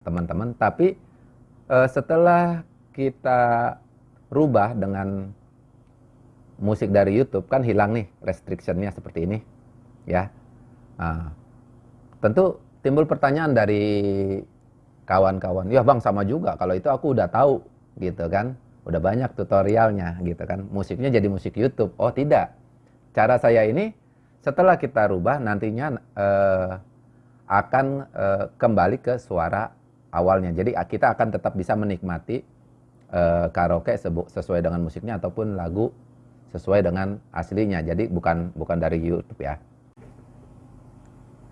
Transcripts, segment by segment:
teman-teman. Tapi uh, setelah kita rubah dengan musik dari YouTube kan hilang nih restrictionnya seperti ini, ya. Nah, tentu timbul pertanyaan dari kawan-kawan, ya bang sama juga kalau itu aku udah tahu gitu kan, udah banyak tutorialnya gitu kan, musiknya jadi musik YouTube. Oh tidak, cara saya ini setelah kita rubah nantinya eh, akan eh, kembali ke suara awalnya. Jadi kita akan tetap bisa menikmati uh, karaoke sesuai dengan musiknya ataupun lagu sesuai dengan aslinya. Jadi bukan bukan dari YouTube ya.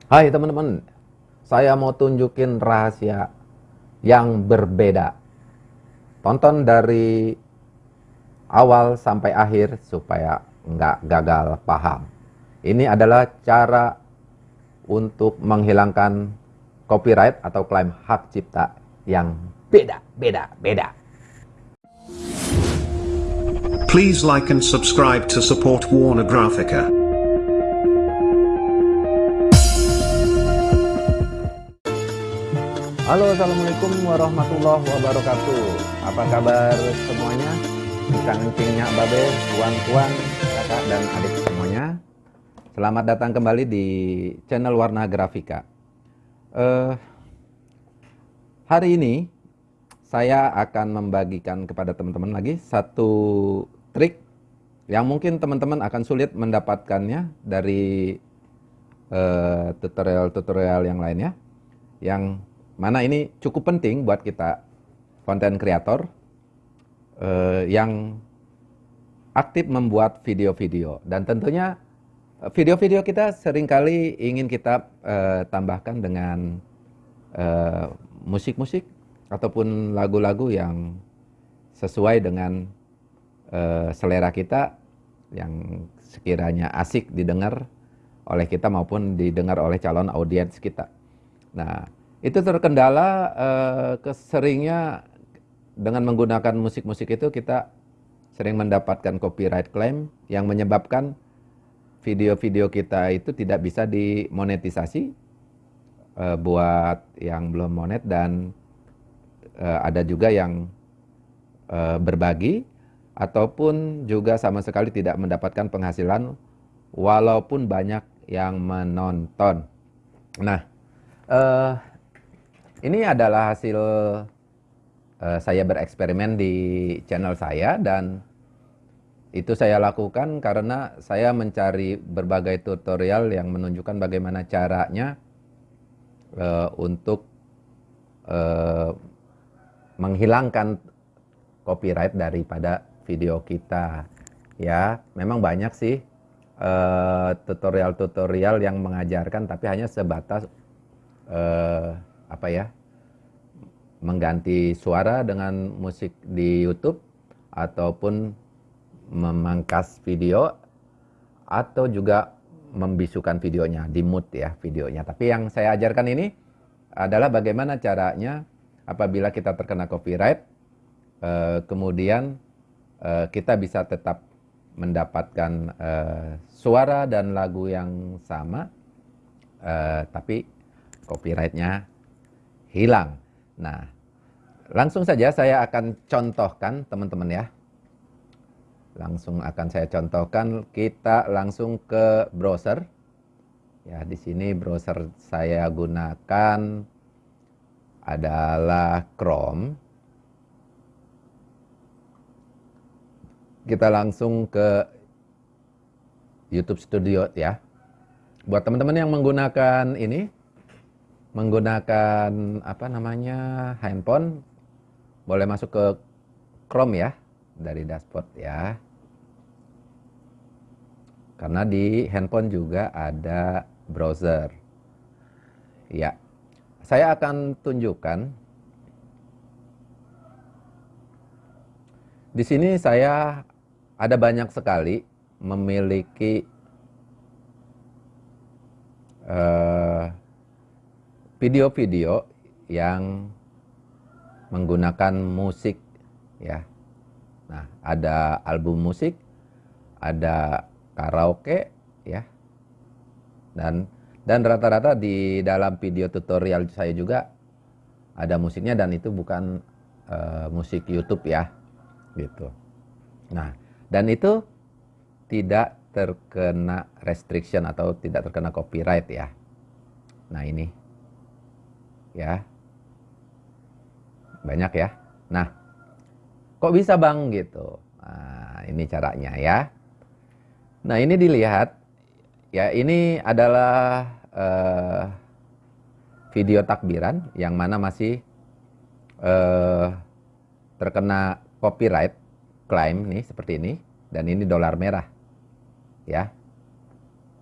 Hai teman-teman, saya mau tunjukin rahasia yang berbeda. Tonton dari awal sampai akhir supaya nggak gagal paham. Ini adalah cara untuk menghilangkan copyright atau klaim hak cipta yang beda, beda, beda. Please like and subscribe to support Warner Graphica. Halo Assalamualaikum warahmatullahi wabarakatuh Apa kabar semuanya? Encang-encingnya babe, tuan-tuan, kakak dan adik semuanya Selamat datang kembali di channel Warna Grafika uh, Hari ini saya akan membagikan kepada teman-teman lagi satu trik yang mungkin teman-teman akan sulit mendapatkannya dari eh, tutorial-tutorial uh, yang lainnya yang mana ini cukup penting buat kita konten kreator uh, yang aktif membuat video-video. Dan tentunya eh, video-video kita sering kali ingin kita uh, tambahkan dengan musik-musik uh, ataupun lagu-lagu yang sesuai dengan uh, selera kita yang sekiranya asik didengar oleh kita maupun didengar oleh calon audiens kita. Nah, itu terkendala uh, keseringnya dengan menggunakan musik-musik itu kita sering mendapatkan copyright claim yang menyebabkan video-video kita itu tidak bisa dimonetisasi uh, buat yang belum monet dan uh, ada juga yang uh, berbagi ataupun juga sama sekali tidak mendapatkan penghasilan walaupun banyak yang menonton. Nah, uh, ini adalah hasil uh, saya bereksperimen di channel saya dan itu saya lakukan karena saya mencari berbagai tutorial yang menunjukkan bagaimana caranya uh, untuk uh, menghilangkan copyright daripada video kita. Ya memang banyak sih eh, tutorial-tutorial uh, yang mengajarkan tapi hanya sebatas uh, apa ya mengganti suara dengan musik di YouTube ataupun memangkas video atau juga membisukan videonya di mood ya videonya tapi yang saya ajarkan ini adalah bagaimana caranya apabila kita terkena copyright, uh, kemudian uh, kita bisa tetap mendapatkan uh, suara dan lagu yang sama, tapi copyrightnya hilang. Nah, langsung saja saya akan contohkan teman-teman ya. Langsung akan saya contohkan, kita langsung ke browser. Ya, di sini browser saya gunakan adalah Chrome. Kita langsung ke YouTube Studio ya. Buat teman-teman yang menggunakan ini, menggunakan apa namanya handphone, boleh masuk ke Chrome ya dari dashboard ya. Karena di handphone juga ada browser. Ya, saya akan tunjukkan di sini saya ada banyak sekali memiliki eh, video-video uh, yang menggunakan musik ya. Nah, ada album musik, ada karaoke ya. Dan dan rata-rata di dalam video tutorial saya juga ada musiknya dan itu bukan uh, musik YouTube ya, gitu. Nah, dan itu tidak terkena restriction atau tidak terkena copyright ya. Nah ini, ya, banyak ya. Nah, kok bisa bang gitu? Nah, ini caranya ya. Nah ini dilihat, ya ini adalah uh, video takbiran yang mana masih uh, terkena copyright claim nih seperti ini dan ini dolar merah ya.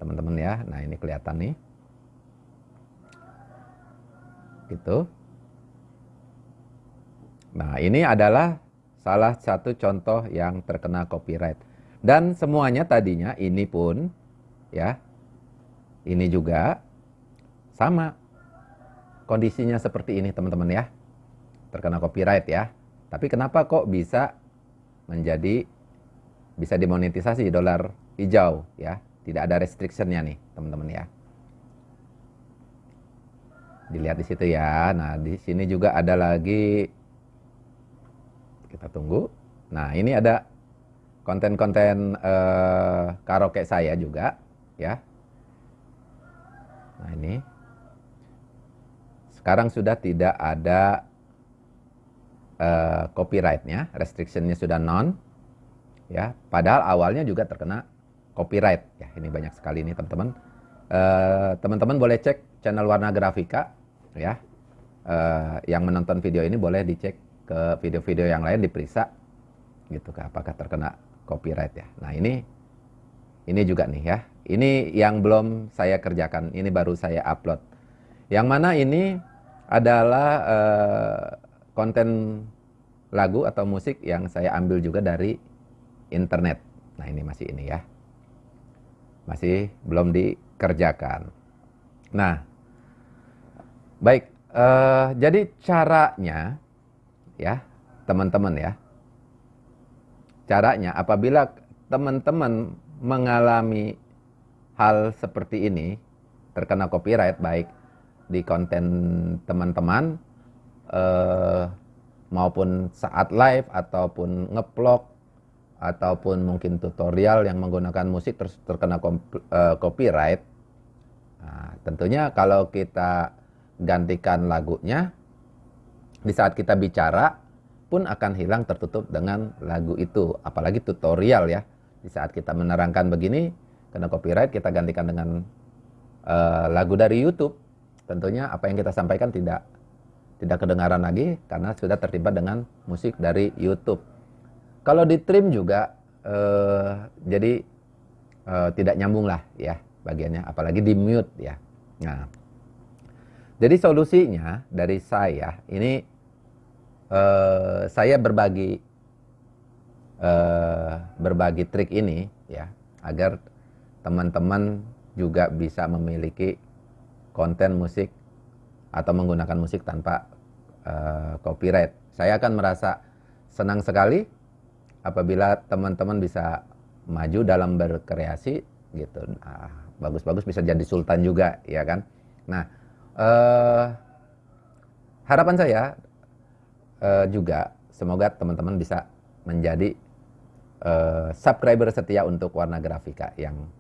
Teman-teman ya. Nah ini kelihatan nih. Gitu. Nah ini adalah salah satu contoh yang terkena copyright dan semuanya tadinya ini pun ya ini juga sama. Kondisinya seperti ini teman-teman ya. Terkena copyright ya. Tapi kenapa kok bisa menjadi bisa dimonetisasi dolar hijau ya? Tidak ada restrictionnya nih teman-teman ya. Dilihat di situ ya. Nah di sini juga ada lagi. Kita tunggu. Nah ini ada konten-konten uh, karaoke saya juga ya nah ini sekarang sudah tidak ada uh, copyrightnya, restrictionnya sudah non, ya. Padahal awalnya juga terkena copyright, ya. Ini banyak sekali ini teman-teman. Uh, teman-teman boleh cek channel Warna Grafika, ya. Uh, yang menonton video ini boleh dicek ke video-video yang lain diperiksa, gitu, apakah terkena copyright ya. Nah ini, ini juga nih ya. Ini yang belum saya kerjakan, ini baru saya upload. Yang mana ini adalah uh, konten lagu atau musik yang saya ambil juga dari internet. Nah ini masih ini ya, masih belum dikerjakan. Nah, baik, uh, jadi caranya ya teman-teman ya, caranya apabila teman-teman mengalami hal seperti ini terkena copyright baik di konten teman-teman uh, maupun saat live ataupun ngeplok ataupun mungkin tutorial yang menggunakan musik terus terkena uh, copyright. Nah, tentunya kalau kita gantikan lagunya di saat kita bicara pun akan hilang tertutup dengan lagu itu, apalagi tutorial ya. Di saat kita menerangkan begini kena copyright kita gantikan dengan uh, lagu dari YouTube tentunya apa yang kita sampaikan tidak tidak kedengaran lagi karena sudah terlibat dengan musik dari YouTube. Kalau di trim juga eh, jadi eh, tidak nyambung lah ya bagiannya, apalagi di mute ya. Nah, jadi solusinya dari saya ini eh, saya berbagi eh, berbagi trik ini ya agar teman-teman juga bisa memiliki konten musik atau menggunakan musik tanpa uh, copyright. Saya akan merasa senang sekali apabila teman-teman bisa maju dalam berkreasi gitu. bagus-bagus bisa jadi sultan juga, ya kan? Nah, uh, harapan saya uh, juga semoga teman-teman bisa menjadi uh, subscriber setia untuk Warna Grafika yang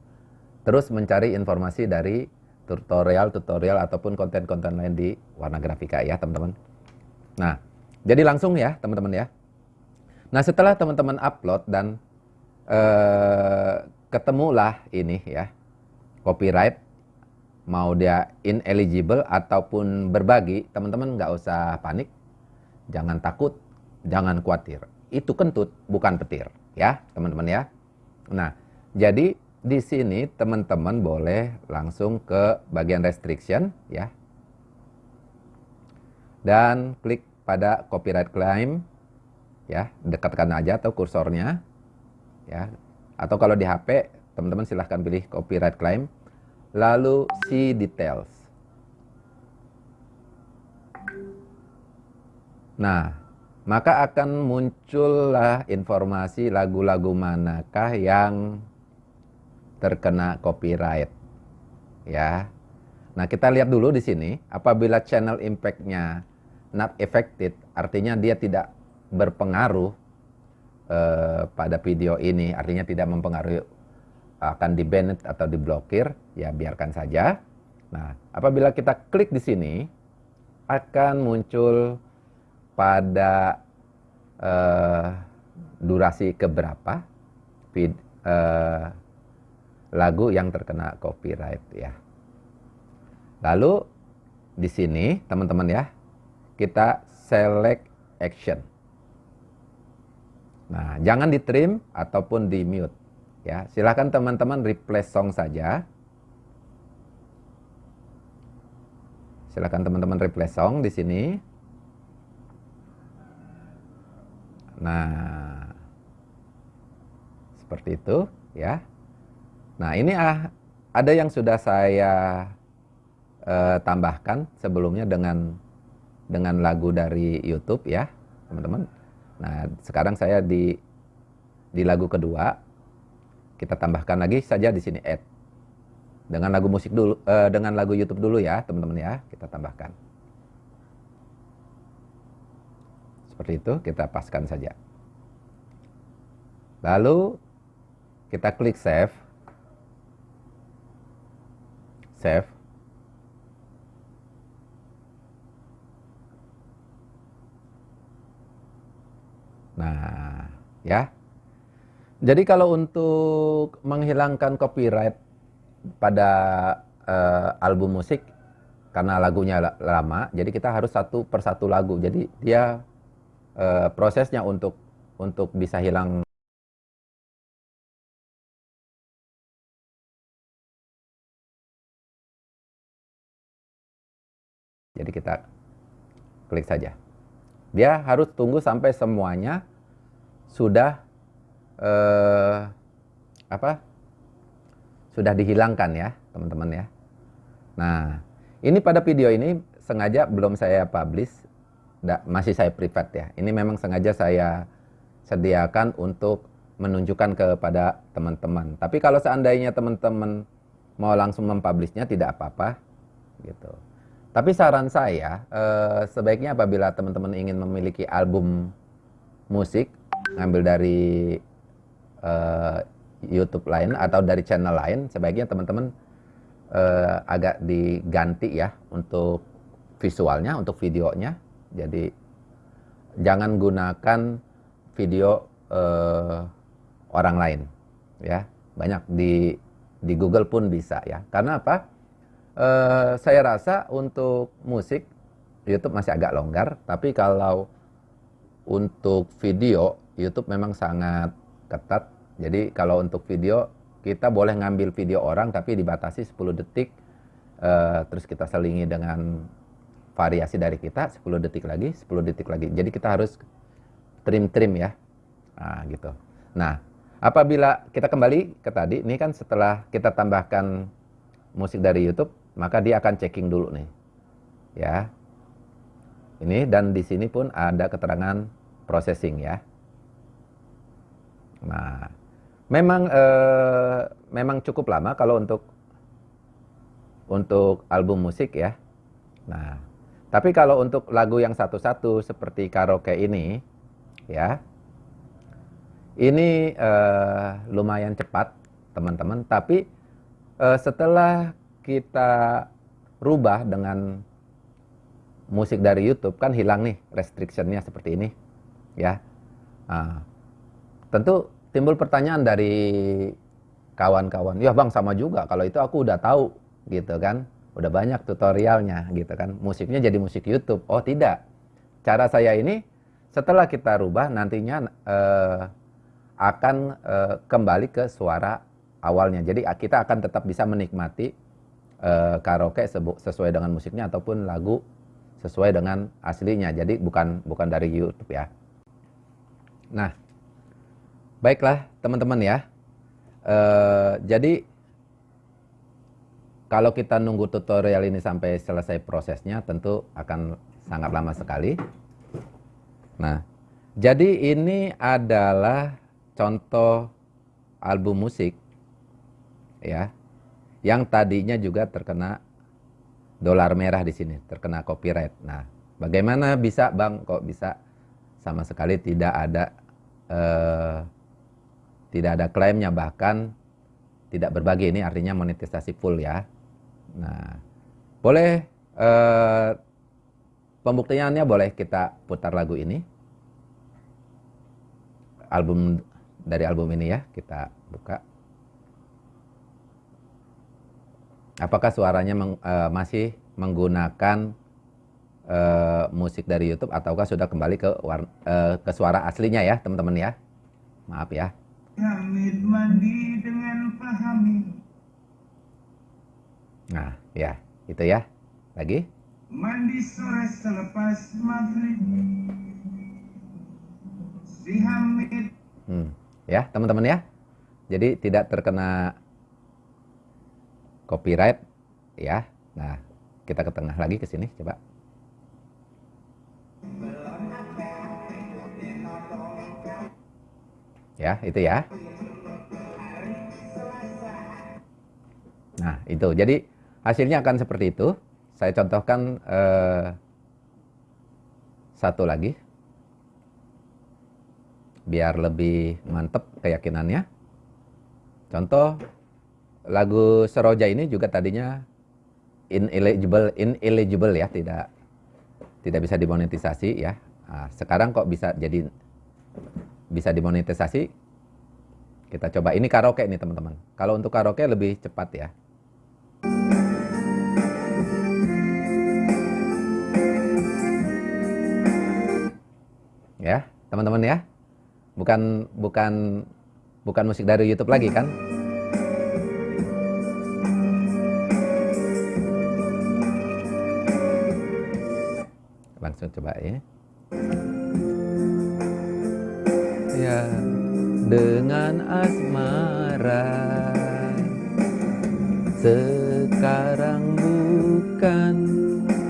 terus mencari informasi dari tutorial-tutorial ataupun konten-konten lain di warna grafika ya teman-teman. Nah, jadi langsung ya teman-teman ya. Nah setelah teman-teman upload dan eh, ketemulah ini ya copyright mau dia ineligible ataupun berbagi teman-teman nggak usah panik, jangan takut, jangan khawatir. Itu kentut bukan petir ya teman-teman ya. Nah jadi di sini teman-teman boleh langsung ke bagian restriction ya. Dan klik pada copyright claim ya, dekatkan aja atau kursornya ya. Atau kalau di HP, teman-teman silahkan pilih copyright claim lalu see details. Nah, maka akan muncullah informasi lagu-lagu manakah yang terkena copyright. Ya. Nah, kita lihat dulu di sini, apabila channel impact-nya not affected, artinya dia tidak berpengaruh uh, pada video ini, artinya tidak mempengaruhi akan di banned atau diblokir, ya biarkan saja. Nah, apabila kita klik di sini, akan muncul pada uh, durasi keberapa vid, uh, lagu yang terkena copyright ya. Lalu di sini teman-teman ya, kita select action. Nah, jangan di trim ataupun di mute. Ya, silahkan teman-teman replace song saja. Silahkan teman-teman replace song di sini. Nah, seperti itu ya. Nah, ini ah, ada yang sudah saya uh, tambahkan sebelumnya dengan dengan lagu dari YouTube ya, teman-teman. Nah, sekarang saya di di lagu kedua kita tambahkan lagi saja di sini add. Dengan lagu musik dulu uh, dengan lagu YouTube dulu ya, teman-teman ya, kita tambahkan. Seperti itu, kita paskan saja. Lalu kita klik save. Save. Nah, ya. Jadi kalau untuk menghilangkan copyright pada uh, album musik karena lagunya lama, jadi kita harus satu persatu lagu. Jadi dia uh, prosesnya untuk untuk bisa hilang Jadi kita klik saja. Dia harus tunggu sampai semuanya sudah eh, apa? Sudah dihilangkan ya, teman-teman ya. Nah, ini pada video ini sengaja belum saya publish, masih saya private ya. Ini memang sengaja saya sediakan untuk menunjukkan kepada teman-teman. Tapi kalau seandainya teman-teman mau langsung mempublishnya tidak apa-apa gitu. Tapi saran saya, eh, sebaiknya apabila teman-teman ingin memiliki album musik, ngambil dari eh, YouTube lain atau dari channel lain, sebaiknya teman-teman eh, agak diganti ya untuk visualnya, untuk videonya. Jadi jangan gunakan video eh, orang lain, ya. Banyak di di Google pun bisa ya. Karena apa? uh, saya rasa untuk musik YouTube masih agak longgar, tapi kalau untuk video YouTube memang sangat ketat. Jadi kalau untuk video kita boleh ngambil video orang tapi dibatasi 10 detik, uh, terus kita selingi dengan variasi dari kita 10 detik lagi, 10 detik lagi. Jadi kita harus trim-trim ya, nah, gitu. Nah, apabila kita kembali ke tadi, ini kan setelah kita tambahkan musik dari YouTube, maka dia akan checking dulu nih. Ya. Ini dan di sini pun ada keterangan processing ya. Nah, memang eh, memang cukup lama kalau untuk untuk album musik ya. Nah, tapi kalau untuk lagu yang satu-satu seperti karaoke ini ya. Ini eh, lumayan cepat, teman-teman, tapi eh, setelah kita rubah dengan musik dari YouTube kan hilang nih restrictionnya seperti ini ya. Nah, tentu timbul pertanyaan dari kawan-kawan ya bang sama juga. Kalau itu aku udah tahu gitu kan udah banyak tutorialnya gitu kan musiknya jadi musik YouTube oh tidak cara saya ini setelah kita rubah nantinya eh, akan eh, kembali ke suara awalnya jadi kita akan tetap bisa menikmati uh, karaoke sesuai dengan musiknya ataupun lagu sesuai dengan aslinya. Jadi bukan bukan dari YouTube ya. Nah, baiklah teman-teman ya. Uh, jadi kalau kita nunggu tutorial ini sampai selesai prosesnya tentu akan sangat lama sekali. Nah, jadi ini adalah contoh album musik ya yang tadinya juga terkena dolar merah di sini, terkena copyright. Nah, Bagaimana bisa bang kok bisa sama sekali tidak ada eh, tidak ada klaimnya bahkan tidak berbagi ini artinya monetisasi full ya. Nah boleh eh, pembuktiannya boleh kita putar lagu ini album dari album ini ya kita buka. Apakah suaranya meng, uh, masih menggunakan uh, musik dari YouTube ataukah sudah kembali ke uh, ke suara aslinya ya teman-teman ya? Maaf ya. Hamid mandi dengan pahami. Nah, ya, itu ya. Lagi. Mandi sore selepas maghrib. Si Hamid. Hmm, ya, teman-teman ya. Jadi tidak terkena copyright ya. Nah, kita ke tengah lagi ke sini coba. Ya, itu ya. Nah, itu. Jadi hasilnya akan seperti itu. Saya contohkan eh, satu lagi. Biar lebih mantep keyakinannya. Contoh lagu Seroja ini juga tadinya ineligible ineligible ya, tidak tidak bisa dimonetisasi ya. Nah, sekarang kok bisa jadi bisa dimonetisasi? Kita coba ini karaoke nih teman-teman. Kalau untuk karaoke lebih cepat ya. Ya, teman-teman ya. Bukan bukan bukan musik dari YouTube lagi kan? langsung coba ya ya dengan asmara sekarang bukan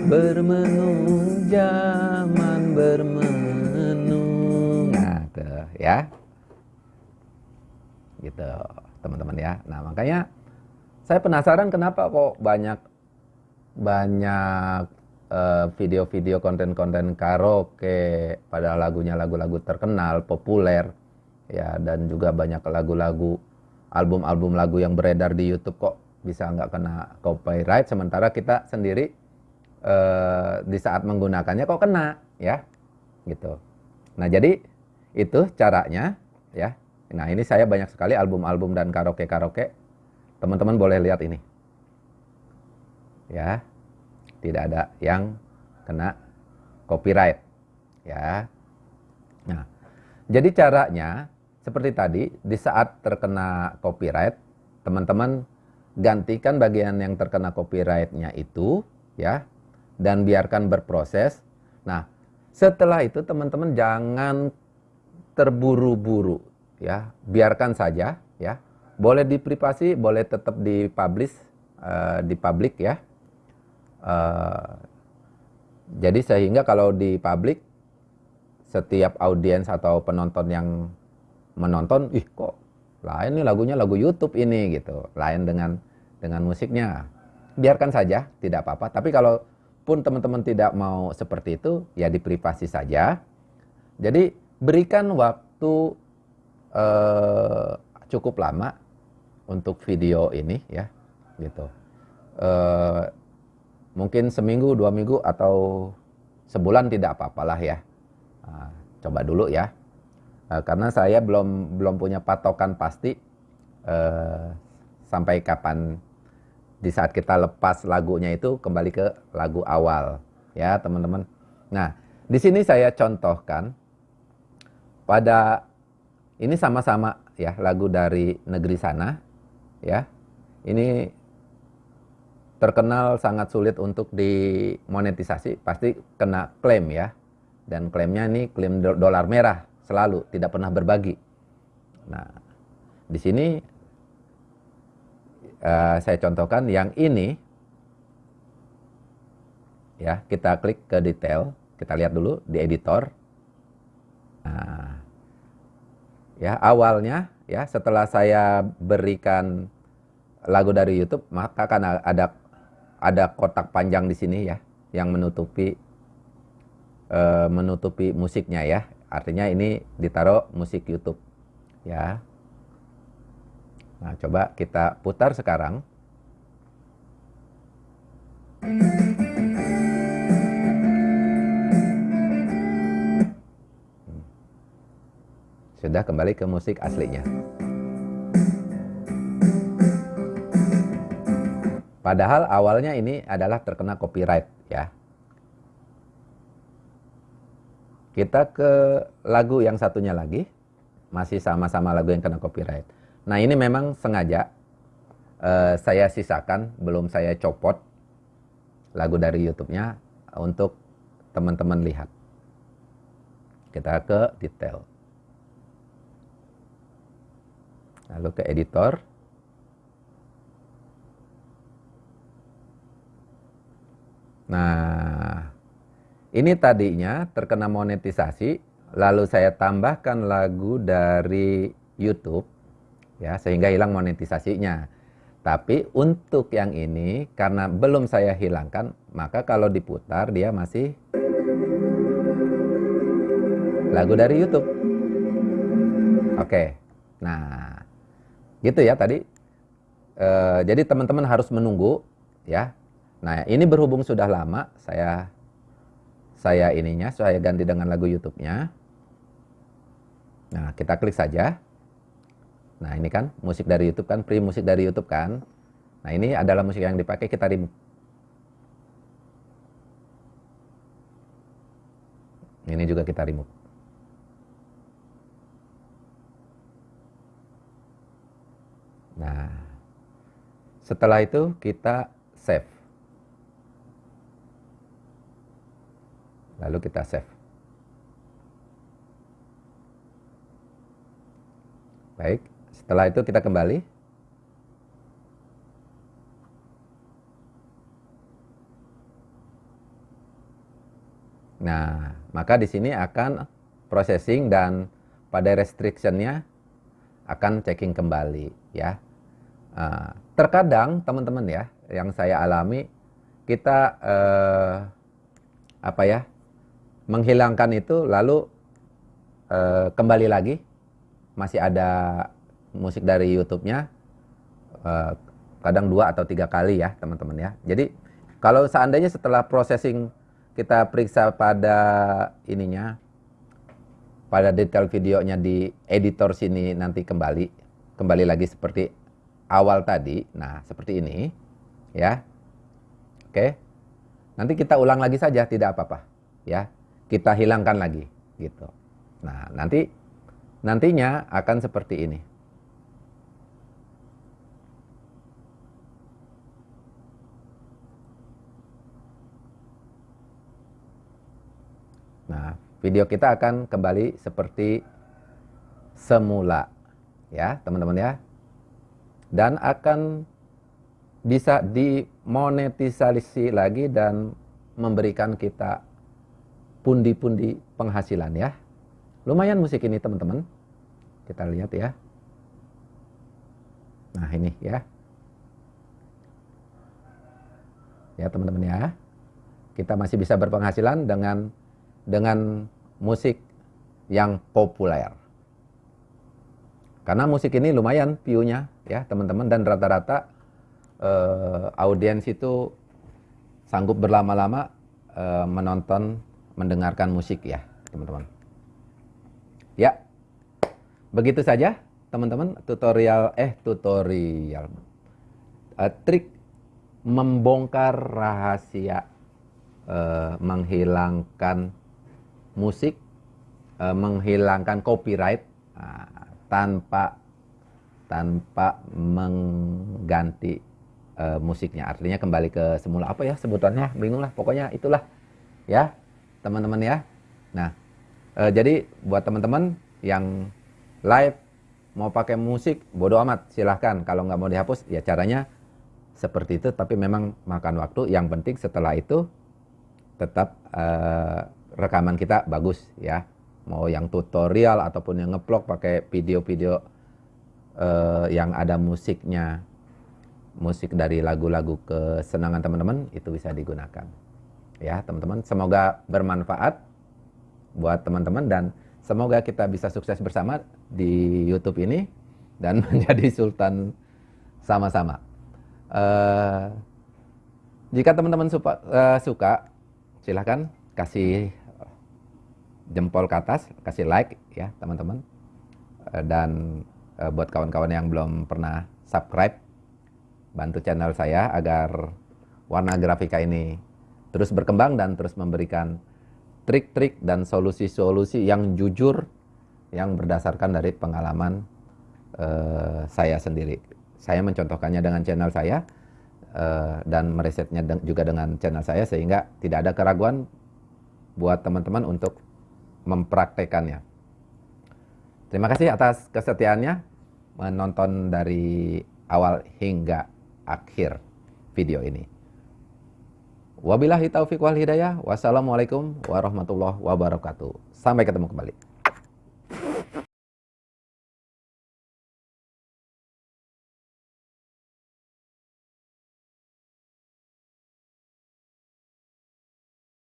bermenu zaman bermenu ya. Gitu teman-teman ya. Nah makanya saya penasaran kenapa kok banyak banyak Eh, video-video konten-konten karaoke pada lagunya lagu-lagu terkenal populer ya dan juga banyak lagu-lagu album-album lagu yang beredar di YouTube kok bisa nggak kena copyright sementara kita sendiri uh, di saat menggunakannya kok kena ya gitu. Nah jadi itu caranya ya nah ini saya banyak sekali album-album dan karaoke karaoke teman-teman boleh lihat ini ya tidak ada yang kena copyright ya. Nah, jadi caranya seperti tadi di saat terkena copyright, teman-teman gantikan bagian yang terkena copyrightnya itu ya dan biarkan berproses. Nah, setelah itu teman-teman jangan terburu-buru ya, biarkan saja ya. Boleh di privasi, boleh tetap di publish uh, di publik ya. Uh, jadi sehingga kalau di publik setiap audiens atau penonton yang menonton, ih kok lain nih lagunya lagu YouTube ini gitu, lain dengan dengan musiknya. Biarkan saja, tidak apa-apa. Tapi kalau pun teman-teman tidak mau seperti itu, ya di privasi saja. Jadi berikan waktu eh, cukup lama untuk video ini ya, gitu. Eh, mungkin seminggu, dua minggu atau sebulan tidak apa-apalah ya. Nah, coba dulu ya. Nah, karena saya belum belum punya patokan pasti eh, sampai kapan di saat kita lepas lagunya itu kembali ke lagu awal ya teman-teman. Nah di sini saya contohkan pada ini sama-sama ya lagu dari negeri sana ya. Ini terkenal sangat sulit untuk dimonetisasi, pasti kena klaim ya. Dan klaimnya ini klaim dolar merah selalu, tidak pernah berbagi. Nah, di sini uh, saya contohkan yang ini ya, kita klik ke detail, kita lihat dulu di editor. Nah, ya awalnya ya setelah saya berikan lagu dari YouTube maka akan ada ada kotak panjang di sini ya yang menutupi uh, menutupi musiknya ya. Artinya ini ditaruh musik YouTube ya. Nah, coba kita putar sekarang. Sudah kembali ke musik aslinya. Padahal awalnya ini adalah terkena copyright ya. Kita ke lagu yang satunya lagi. Masih sama-sama lagu yang kena copyright. Nah ini memang sengaja uh, saya sisakan, belum saya copot lagu dari YouTube-nya untuk teman-teman lihat. Kita ke detail. Lalu ke editor. Nah, ini tadinya terkena monetisasi, lalu saya tambahkan lagu dari YouTube, ya sehingga hilang monetisasinya. Tapi untuk yang ini, karena belum saya hilangkan, maka kalau diputar dia masih lagu dari YouTube. Oke, nah gitu ya tadi. E, jadi teman-teman harus menunggu, ya Nah, ini berhubung sudah lama saya saya ininya saya ganti dengan lagu YouTube-nya. Nah, kita klik saja. Nah, ini kan musik dari YouTube kan, free musik dari YouTube kan. Nah, ini adalah musik yang dipakai kita remove. Ini juga kita remove. Nah, setelah itu kita save. lalu kita save. Baik, setelah itu kita kembali. Nah, maka di sini akan processing dan pada restrictionnya akan checking kembali ya. Uh, terkadang teman-teman ya, yang saya alami kita uh, apa ya menghilangkan itu lalu uh, kembali lagi masih ada musik dari YouTube-nya uh, kadang dua atau tiga kali ya teman-teman ya. Jadi kalau seandainya setelah processing kita periksa pada ininya pada detail videonya di editor sini nanti kembali kembali lagi seperti awal tadi. Nah, seperti ini ya. Oke. Nanti kita ulang lagi saja tidak apa-apa ya kita hilangkan lagi gitu. Nah, nanti nantinya akan seperti ini. Nah, video kita akan kembali seperti semula ya, teman-teman ya. Dan akan bisa dimonetisasi lagi dan memberikan kita pundi-pundi penghasilan ya. Lumayan musik ini teman-teman. Kita lihat ya. Nah ini ya. Ya teman-teman ya. Kita masih bisa berpenghasilan dengan dengan musik yang populer. Karena musik ini lumayan view-nya ya teman-teman dan rata-rata uh, audiens itu sanggup berlama-lama uh, menonton mendengarkan musik ya, teman-teman. Ya, begitu saja teman-teman tutorial eh tutorial uh, trik membongkar rahasia uh, menghilangkan musik, uh, menghilangkan copyright uh, tanpa tanpa mengganti uh, musiknya. Artinya kembali ke semula apa ya sebutannya? Bingung lah. Pokoknya itulah ya teman-teman ya. Nah, e, jadi buat teman-teman yang live mau pakai musik, bodoh amat, silahkan. Kalau nggak mau dihapus, ya caranya seperti itu. Tapi memang makan waktu. Yang penting setelah itu tetap e, rekaman kita bagus ya. Mau yang tutorial ataupun yang ngeplok pakai video-video e, yang ada musiknya, musik dari lagu-lagu kesenangan teman-teman itu bisa digunakan ya teman-teman. Semoga bermanfaat buat teman-teman dan semoga kita bisa sukses bersama di YouTube ini dan menjadi sultan sama-sama. Uh, jika teman-teman uh, suka, silahkan kasih jempol ke atas, kasih like ya teman-teman. Uh, dan uh, buat kawan-kawan yang belum pernah subscribe, bantu channel saya agar warna grafika ini terus berkembang dan terus memberikan trik-trik dan solusi-solusi yang jujur yang berdasarkan dari pengalaman uh, saya sendiri. Saya mencontohkannya dengan channel saya uh, dan meresetnya juga dengan channel saya sehingga tidak ada keraguan buat teman-teman untuk mempraktekannya. Terima kasih atas kesetiaannya menonton dari awal hingga akhir video ini. Wabillahi taufiq wal hidayah. Wassalamualaikum warahmatullahi wabarakatuh. Sampai ketemu kembali.